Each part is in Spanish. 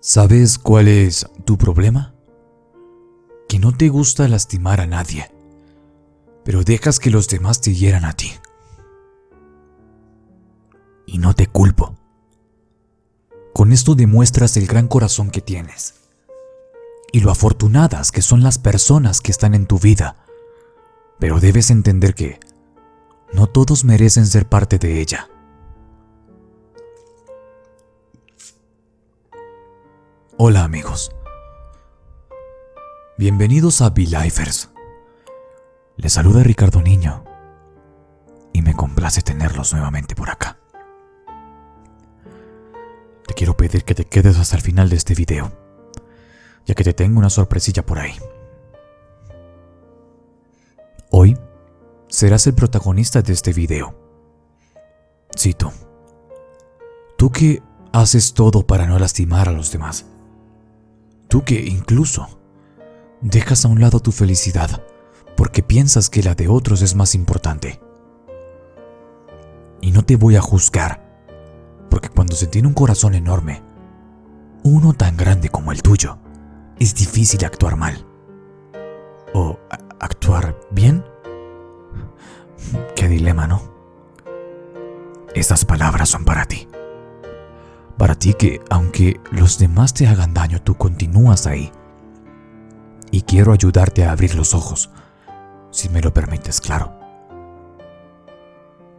¿Sabes cuál es tu problema? Que no te gusta lastimar a nadie, pero dejas que los demás te hieran a ti. Y no te culpo. Con esto demuestras el gran corazón que tienes y lo afortunadas que son las personas que están en tu vida. Pero debes entender que no todos merecen ser parte de ella. Hola amigos. Bienvenidos a Be-Lifers. Les saluda Ricardo Niño y me complace tenerlos nuevamente por acá. Te quiero pedir que te quedes hasta el final de este video, ya que te tengo una sorpresilla por ahí. Hoy serás el protagonista de este video. Tú. Tú que haces todo para no lastimar a los demás. Tú que incluso dejas a un lado tu felicidad porque piensas que la de otros es más importante. Y no te voy a juzgar, porque cuando se tiene un corazón enorme, uno tan grande como el tuyo, es difícil actuar mal. ¿O actuar bien? Qué dilema, ¿no? Estas palabras son para ti. Ti que, aunque los demás te hagan daño, tú continúas ahí. Y quiero ayudarte a abrir los ojos, si me lo permites, claro.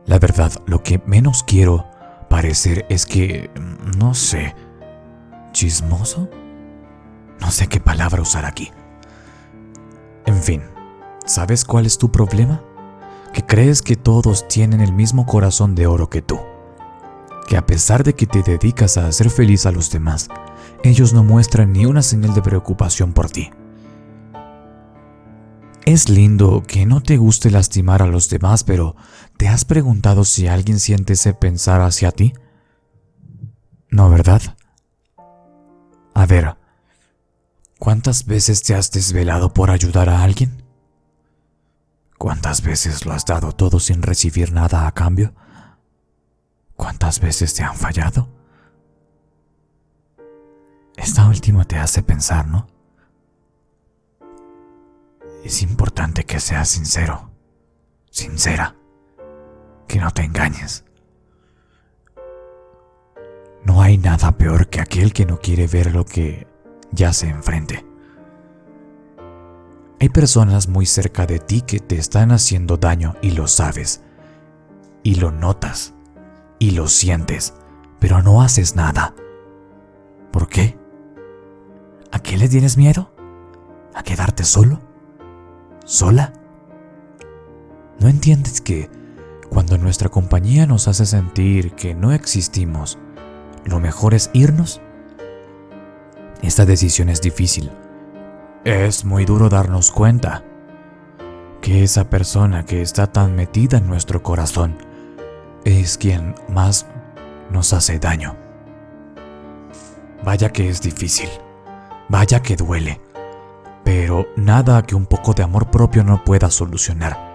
La verdad, lo que menos quiero parecer es que, no sé, chismoso. No sé qué palabra usar aquí. En fin, ¿sabes cuál es tu problema? Que crees que todos tienen el mismo corazón de oro que tú que a pesar de que te dedicas a hacer feliz a los demás, ellos no muestran ni una señal de preocupación por ti. Es lindo que no te guste lastimar a los demás, pero ¿te has preguntado si alguien siente ese pensar hacia ti? No, ¿verdad? A ver, ¿cuántas veces te has desvelado por ayudar a alguien? ¿Cuántas veces lo has dado todo sin recibir nada a cambio? ¿Cuántas veces te han fallado? Esta última te hace pensar, ¿no? Es importante que seas sincero, sincera, que no te engañes. No hay nada peor que aquel que no quiere ver lo que yace enfrente. Hay personas muy cerca de ti que te están haciendo daño y lo sabes, y lo notas y lo sientes, pero no haces nada. ¿Por qué? ¿A qué le tienes miedo? ¿A quedarte solo? ¿Sola? ¿No entiendes que cuando nuestra compañía nos hace sentir que no existimos, lo mejor es irnos? Esta decisión es difícil. Es muy duro darnos cuenta que esa persona que está tan metida en nuestro corazón es quien más nos hace daño. Vaya que es difícil, vaya que duele, pero nada que un poco de amor propio no pueda solucionar.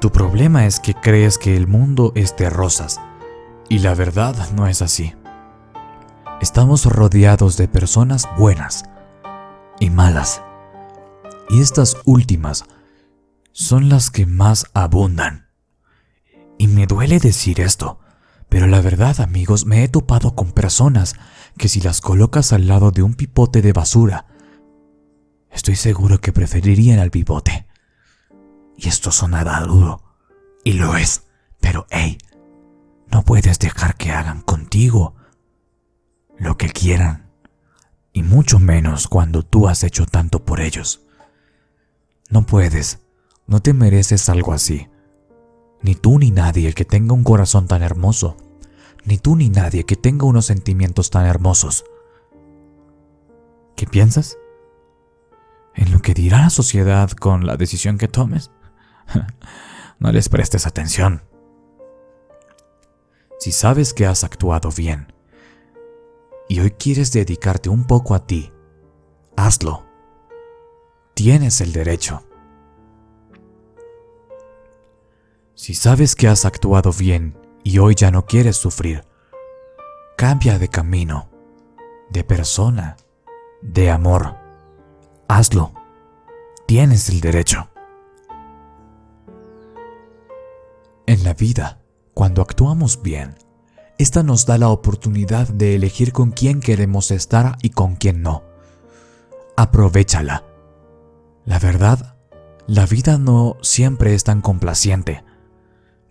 Tu problema es que crees que el mundo es de rosas, y la verdad no es así. Estamos rodeados de personas buenas y malas, y estas últimas son las que más abundan. Y me duele decir esto, pero la verdad amigos, me he topado con personas que si las colocas al lado de un pipote de basura, estoy seguro que preferirían al pipote. Y esto sonará duro, y lo es, pero hey, no puedes dejar que hagan contigo lo que quieran, y mucho menos cuando tú has hecho tanto por ellos. No puedes, no te mereces algo así. Ni tú ni nadie que tenga un corazón tan hermoso. Ni tú ni nadie que tenga unos sentimientos tan hermosos. ¿Qué piensas? ¿En lo que dirá la sociedad con la decisión que tomes? no les prestes atención. Si sabes que has actuado bien y hoy quieres dedicarte un poco a ti, hazlo. Tienes el derecho. Si sabes que has actuado bien y hoy ya no quieres sufrir, cambia de camino. de persona, de amor. Hazlo. Tienes el derecho. En la vida, cuando actuamos bien, esta nos da la oportunidad de elegir con quién queremos estar y con quién no. Aprovechala. La verdad, la vida no siempre es tan complaciente.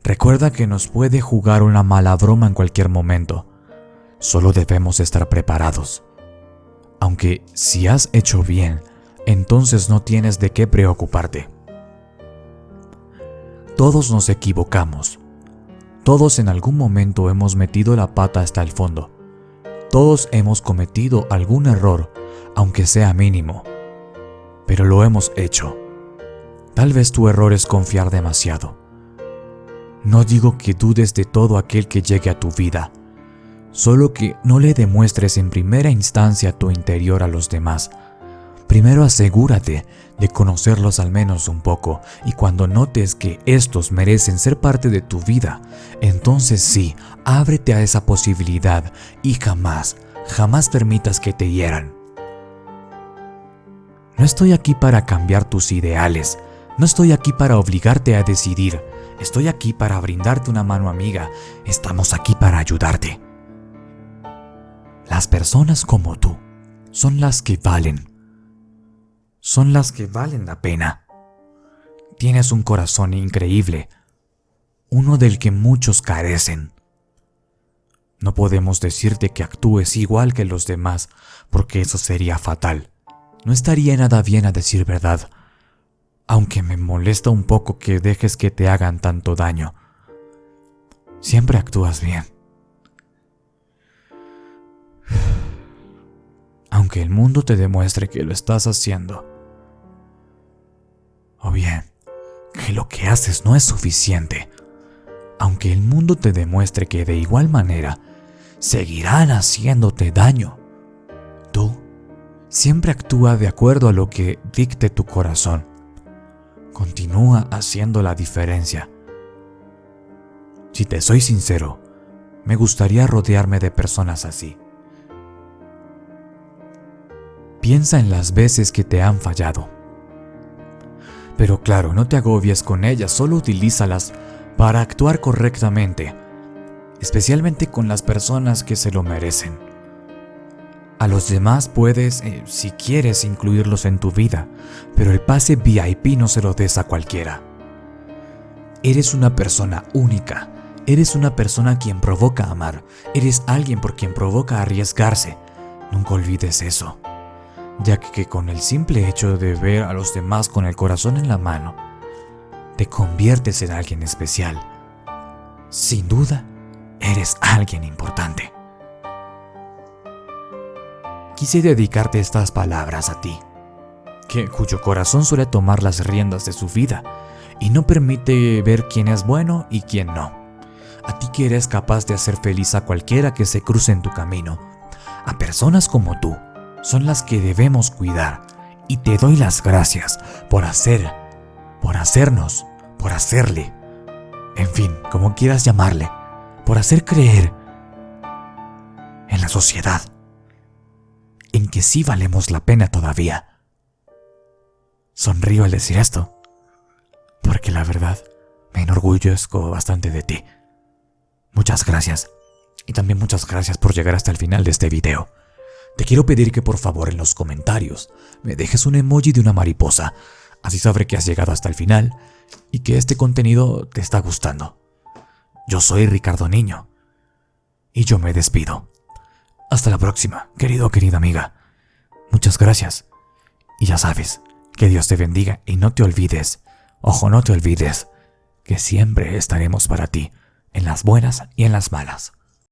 Recuerda que nos puede jugar una mala broma en cualquier momento. Solo debemos estar preparados. Aunque si has hecho bien, entonces no tienes de qué preocuparte. Todos nos equivocamos. Todos en algún momento hemos metido la pata hasta el fondo. Todos hemos cometido algún error, aunque sea mínimo. Pero lo hemos hecho. Tal vez tu error es confiar demasiado. No digo que dudes de todo aquel que llegue a tu vida, solo que no le demuestres en primera instancia tu interior a los demás. Primero asegúrate de conocerlos al menos un poco y cuando notes que estos merecen ser parte de tu vida, entonces sí, ábrete a esa posibilidad y jamás, jamás permitas que te hieran. No estoy aquí para cambiar tus ideales, no estoy aquí para obligarte a decidir, Estoy aquí para brindarte una mano amiga. Estamos aquí para ayudarte. Las personas como tú son las que valen. Son las que valen la pena. Tienes un corazón increíble, uno del que muchos carecen. No podemos decirte que actúes igual que los demás, porque eso sería fatal. No estaría nada bien a decir verdad aunque me molesta un poco que dejes que te hagan tanto daño. Siempre actúas bien. Aunque el mundo te demuestre que lo estás haciendo. O bien, que lo que haces no es suficiente. Aunque el mundo te demuestre que de igual manera seguirán haciéndote daño. Tú siempre actúa de acuerdo a lo que dicte tu corazón continúa haciendo la diferencia. Si te soy sincero, me gustaría rodearme de personas así. Piensa en las veces que te han fallado. Pero claro, no te agobies con ellas, solo utilízalas para actuar correctamente, especialmente con las personas que se lo merecen. A los demás puedes, eh, si quieres, incluirlos en tu vida, pero el pase VIP no se lo des a cualquiera. Eres una persona única, eres una persona quien provoca amar, eres alguien por quien provoca arriesgarse. Nunca olvides eso, ya que con el simple hecho de ver a los demás con el corazón en la mano, te conviertes en alguien especial. Sin duda, eres alguien importante. Quise dedicarte estas palabras a ti, que, cuyo corazón suele tomar las riendas de su vida y no permite ver quién es bueno y quién no. A ti que eres capaz de hacer feliz a cualquiera que se cruce en tu camino. A personas como tú son las que debemos cuidar y te doy las gracias por hacer, por hacernos, por hacerle, en fin, como quieras llamarle, por hacer creer en la sociedad en que sí valemos la pena todavía. Sonrío al decir esto, porque la verdad me enorgullezco bastante de ti. Muchas gracias, y también muchas gracias por llegar hasta el final de este video. Te quiero pedir que por favor en los comentarios me dejes un emoji de una mariposa, así sabré que has llegado hasta el final y que este contenido te está gustando. Yo soy Ricardo Niño, y yo me despido. Hasta la próxima, querido o querida amiga. Muchas gracias. Y ya sabes, que Dios te bendiga y no te olvides, ojo, no te olvides, que siempre estaremos para ti, en las buenas y en las malas.